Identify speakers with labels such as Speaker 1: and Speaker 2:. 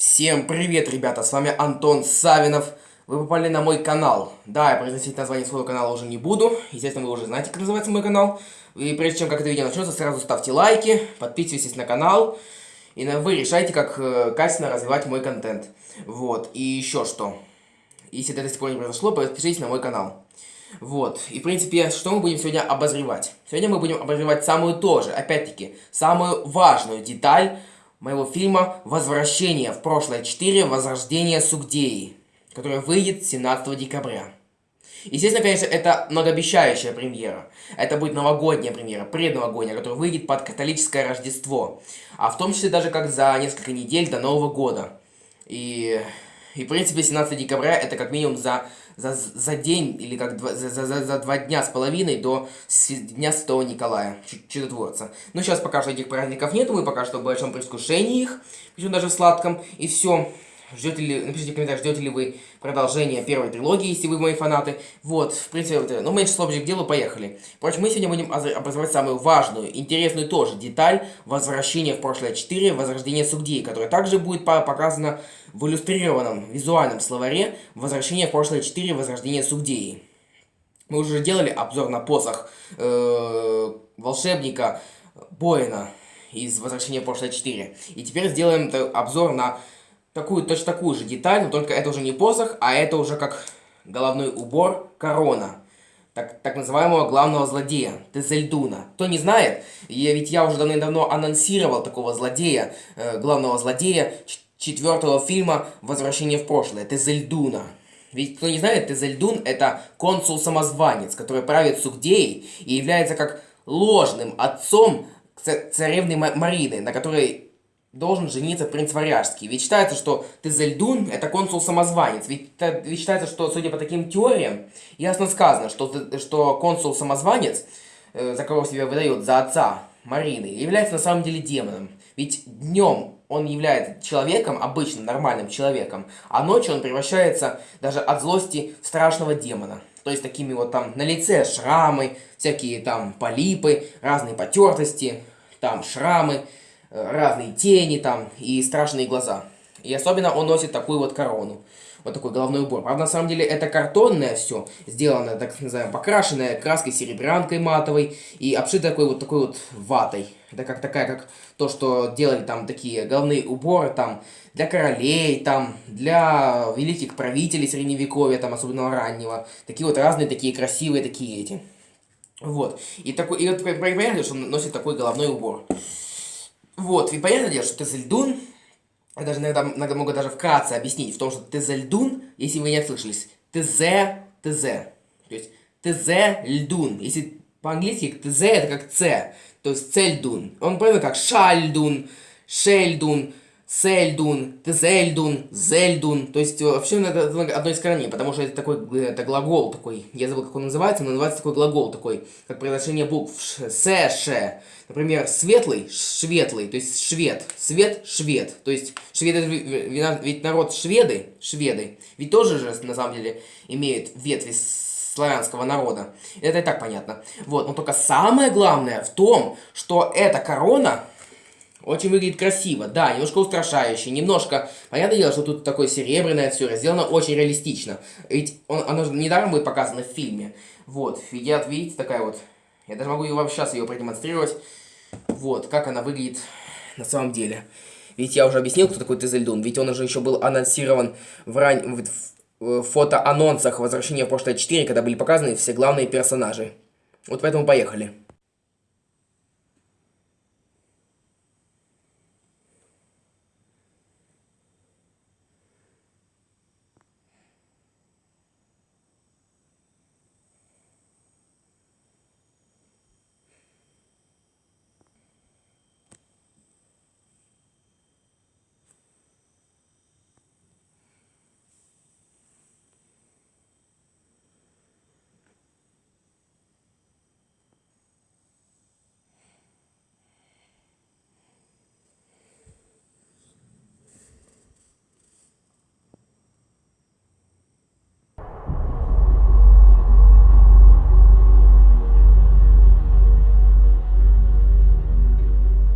Speaker 1: Всем привет, ребята, с вами Антон Савинов. Вы попали на мой канал. Да, я произносить название своего канала уже не буду. Естественно, вы уже знаете, как называется мой канал. И прежде чем как это видео начнется, сразу ставьте лайки, подписывайтесь на канал. И вы решайте, как э, качественно развивать мой контент. Вот, и еще что. Если это до сих пор не произошло, подпишитесь на мой канал. Вот, и в принципе, что мы будем сегодня обозревать? Сегодня мы будем обозревать самую тоже, опять-таки, самую важную деталь моего фильма «Возвращение в прошлое 4. Возрождение Сугдеи», который выйдет 17 декабря. Естественно, конечно, это многообещающая премьера. Это будет новогодняя премьера, предновогодняя, которая выйдет под католическое Рождество. А в том числе даже как за несколько недель до Нового года. И, и в принципе, 17 декабря это как минимум за за, за день или как два, за, за, за, два дня с половиной до Дня Святого Николая, чудотворца. Ну, сейчас пока что этих праздников нету, мы пока что в большом предвкушении их, причем даже в сладком, и все. Ждете ли, напишите в комментариях, ждете ли вы продолжения первой трилогии, если вы мои фанаты. Вот, в принципе, вот, ну, меньше слов к делу, поехали. Впрочем, мы сегодня будем обозревать самую важную, интересную тоже деталь возвращения в прошлое 4, возрождение Сугдии, которая также будет показана в иллюстрированном визуальном словаре «Возвращение в прошлое 4. Возрождение Сугдеи». Мы уже делали обзор на посох э, волшебника Боина из «Возвращения в прошлое 4». И теперь сделаем обзор на такую, точно такую же деталь, но только это уже не посох, а это уже как головной убор корона. Так, так называемого главного злодея, Тезельдуна. Кто не знает, я, ведь я уже давно анонсировал такого злодея, э, главного злодея четвертого фильма «Возвращение в прошлое», Тезельдуна. Ведь кто не знает, Тезельдун это консул-самозванец, который правит Сугдеей и является как ложным отцом царевны Марины, на которой должен жениться принц Варяжский. Ведь считается, что Тезельдун это консул-самозванец. Ведь, ведь считается, что, судя по таким теориям, ясно сказано, что, что консул-самозванец, э, за кого себя выдает за отца Марины, является на самом деле демоном. Ведь днем он является человеком, обычным, нормальным человеком, а ночью он превращается даже от злости в страшного демона. То есть такими вот там на лице шрамы, всякие там полипы, разные потертости, там шрамы, разные тени там и страшные глаза. И особенно он носит такую вот корону. Вот такой головной убор. Правда, на самом деле, это картонное все, сделано, так называемое, покрашенное краской серебрянкой матовой и обшито такой вот такой вот ватой. Это как такая, как то, что делали там такие головные уборы там для королей, там, для великих правителей средневековья, там, особенно раннего. Такие вот разные, такие красивые, такие эти. Вот. И такой, и вот понятно, что он носит такой головной убор. Вот, и понятное дело, что Тезельдун, я даже иногда, иногда могу даже вкратце объяснить, в том, что Тезельдун, если вы не слышались, ТЗ, ТЗ. То есть ТЗ, Если по-английски ТЗ это как Ц, то есть Цельдун. Он понял как Шальдун, Шельдун, Сельдун, Тезельдун, Зельдун. То есть вообще это одно из корней, потому что это такой это глагол такой. Я забыл, как он называется, но называется такой глагол такой, как произношение букв С, Ш. Например, светлый, шветлый, то есть швед, свет, швед. То есть шведы, ведь народ шведы, шведы, ведь тоже же на самом деле имеют ветви славянского народа. Это и так понятно. Вот, но только самое главное в том, что эта корона очень выглядит красиво, да, немножко устрашающе, немножко... Понятное дело, что тут такое серебряное все, сделано очень реалистично. Ведь он, оно же недаром будет показано в фильме. Вот, видят, видите, такая вот... Я даже могу вам сейчас ее продемонстрировать. Вот, как она выглядит на самом деле. Ведь я уже объяснил, кто такой Тезельдун. Ведь он уже еще был анонсирован в, ран... в фотоанонсах «Возвращения в прошлое 4», когда были показаны все главные персонажи. Вот поэтому поехали.